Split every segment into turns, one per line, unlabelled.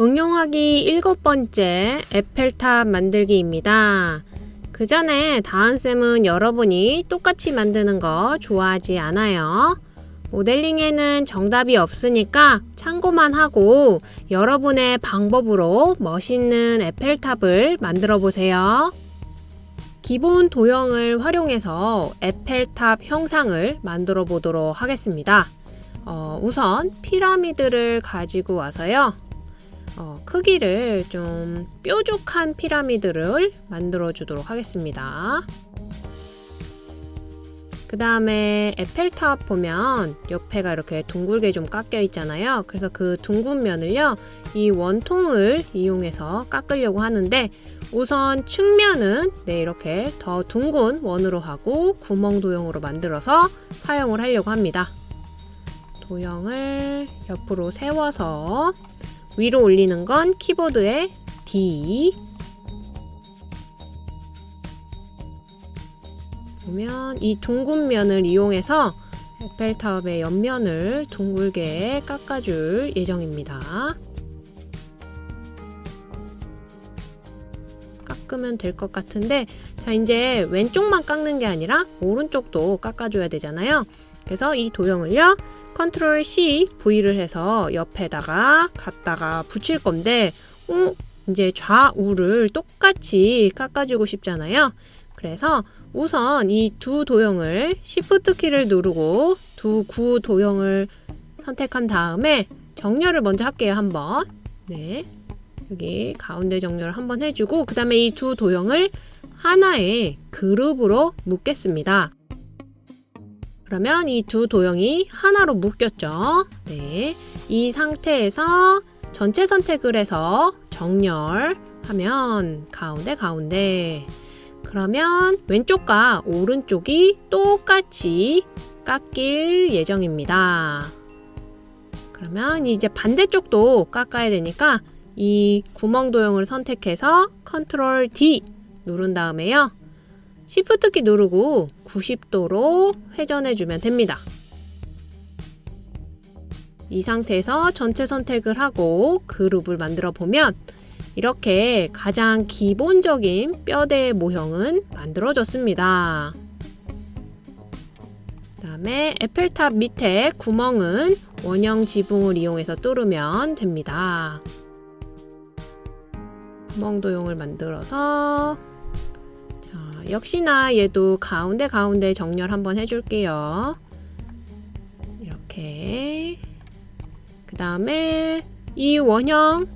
응용하기 일곱 번째 에펠탑 만들기입니다. 그 전에 다은쌤은 여러분이 똑같이 만드는 거 좋아하지 않아요. 모델링에는 정답이 없으니까 참고만 하고 여러분의 방법으로 멋있는 에펠탑을 만들어 보세요. 기본 도형을 활용해서 에펠탑 형상을 만들어 보도록 하겠습니다. 어, 우선 피라미드를 가지고 와서요. 어, 크기를 좀 뾰족한 피라미드를 만들어 주도록 하겠습니다. 그 다음에 에펠탑 보면 옆에가 이렇게 둥글게 좀 깎여 있잖아요. 그래서 그 둥근 면을요, 이 원통을 이용해서 깎으려고 하는데 우선 측면은 네, 이렇게 더 둥근 원으로 하고 구멍 도형으로 만들어서 사용을 하려고 합니다. 도형을 옆으로 세워서 위로 올리는 건 키보드의 D 보면 이 둥근 면을 이용해서 에펠탑의 옆면을 둥글게 깎아줄 예정입니다. 깎으면 될 것 같은데 자 이제 왼쪽만 깎는 게 아니라 오른쪽도 깎아줘야 되잖아요. 그래서 이 도형을요 컨트롤 C, V를 해서 옆에다가 갖다가 붙일 건데 어? 이제 좌우를 똑같이 깎아주고 싶잖아요. 그래서 우선 이 두 도형을 Shift 키를 누르고 두 구 도형을 선택한 다음에 정렬을 먼저 할게요. 한번. 네. 여기 가운데 정렬을 한번 해주고 그 다음에 이 두 도형을 하나의 그룹으로 묶겠습니다. 그러면 이 두 도형이 하나로 묶였죠. 네. 이 상태에서 전체 선택을 해서 정렬하면 가운데 가운데 그러면 왼쪽과 오른쪽이 똑같이 깎일 예정입니다. 그러면 이제 반대쪽도 깎아야 되니까 이 구멍 도형을 선택해서 Control D 누른 다음에요. Shift 키 누르고 90도로 회전해 주면 됩니다. 이 상태에서 전체 선택을 하고 그룹을 만들어 보면 이렇게 가장 기본적인 뼈대 모형은 만들어졌습니다. 그 다음에 에펠탑 밑에 구멍은 원형 지붕을 이용해서 뚫으면 됩니다. 구멍 도형을 만들어서 역시나 얘도 가운데 가운데 정렬 한번 해줄게요. 이렇게 그 다음에 이 원형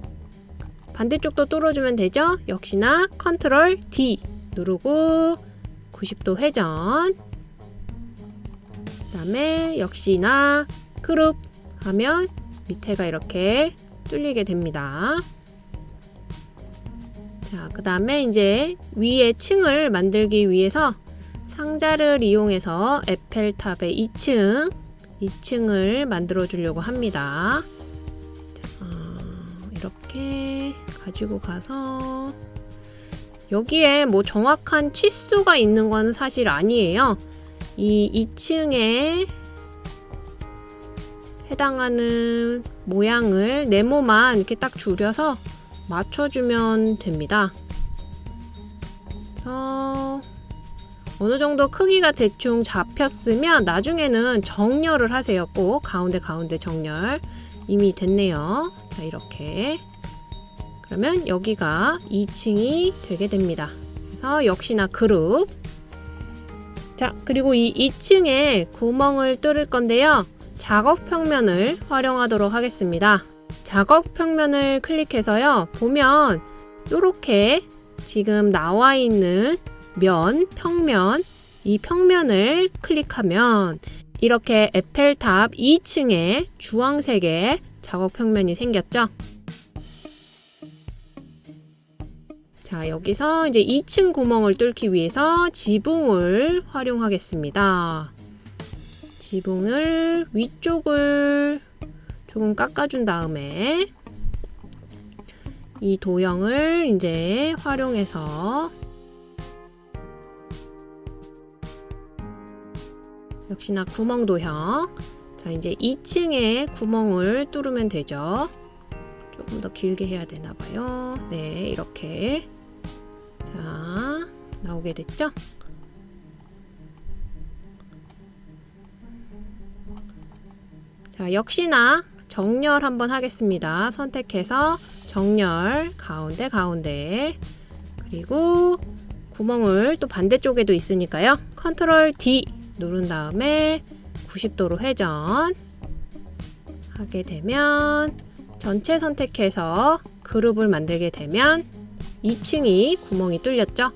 반대쪽도 뚫어주면 되죠? 역시나 컨트롤 D 누르고 90도 회전 그 다음에 역시나 그룹 하면 밑에가 이렇게 뚫리게 됩니다. 자, 그 다음에 이제 위에 층을 만들기 위해서 상자를 이용해서 에펠탑의 2층, 2층을 만들어 주려고 합니다. 자, 이렇게 가지고 가서 여기에 뭐 정확한 치수가 있는 건 사실 아니에요. 이 2층에 해당하는 모양을 네모만 이렇게 딱 줄여서 맞춰주면 됩니다. 그래서 어느 정도 크기가 대충 잡혔으면 나중에는 정렬을 하세요. 꼭 가운데 가운데 정렬 이미 됐네요. 자 이렇게 그러면 여기가 2층이 되게 됩니다. 그래서 역시나 그룹 자 그리고 이 2층에 구멍을 뚫을 건데요. 작업 평면을 활용하도록 하겠습니다. 작업 평면을 클릭해서요. 보면 이렇게 지금 나와 있는 면, 평면, 이 평면을 클릭하면 이렇게 에펠탑 2층에 주황색의 작업 평면이 생겼죠. 자, 여기서 이제 2층 구멍을 뚫기 위해서 지붕을 활용하겠습니다. 지붕을 위쪽을 조금 깎아준 다음에 이 도형을 이제 활용해서 역시나 구멍 도형 자 이제 2층에 구멍을 뚫으면 되죠 조금 더 길게 해야 되나 봐요. 네, 이렇게. 자, 나오게 됐죠? 자, 역시나 정렬 한번 하겠습니다. 선택해서 정렬 가운데 가운데 그리고 구멍을 또 반대쪽에도 있으니까요. 컨트롤 D 누른 다음에 90도로 회전 하게 되면 전체 선택해서 그룹을 만들게 되면 2층이 구멍이 뚫렸죠.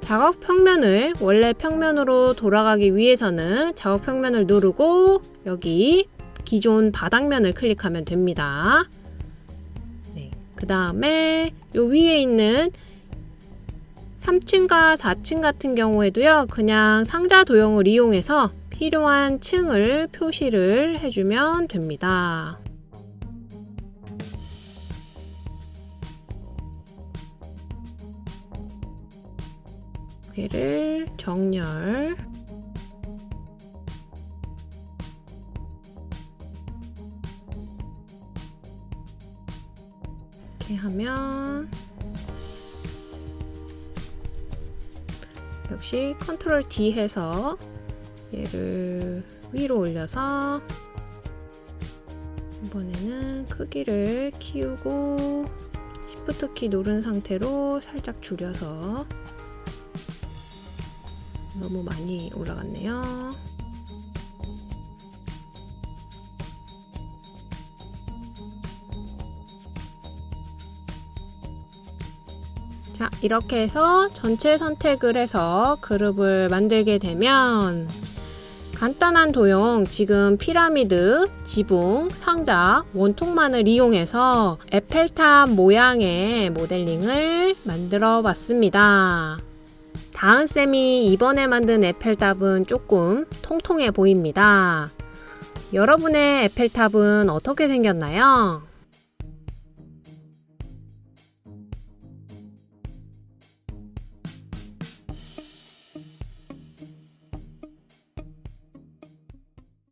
작업 평면을 원래 평면으로 돌아가기 위해서는 작업 평면을 누르고 여기 기존 바닥면을 클릭하면 됩니다. 네, 그 다음에 요 위에 있는 3층과 4층 같은 경우에도요, 그냥 상자 도형을 이용해서 필요한 층을 표시를 해주면 됩니다. 얘를 정렬 이렇게 하면 역시 컨트롤 D 해서 얘를 위로 올려서 이번에는 크기를 키우고 Shift 키 누른 상태로 살짝 줄여서 너무 많이 올라갔네요. 자, 이렇게 해서 전체 선택을 해서 그룹을 만들게 되면 간단한 도형, 지금 피라미드, 지붕, 상자, 원통만을 이용해서 에펠탑 모양의 모델링을 만들어 봤습니다. 다은쌤이 이번에 만든 에펠탑은 조금 통통해 보입니다. 여러분의 에펠탑은 어떻게 생겼나요?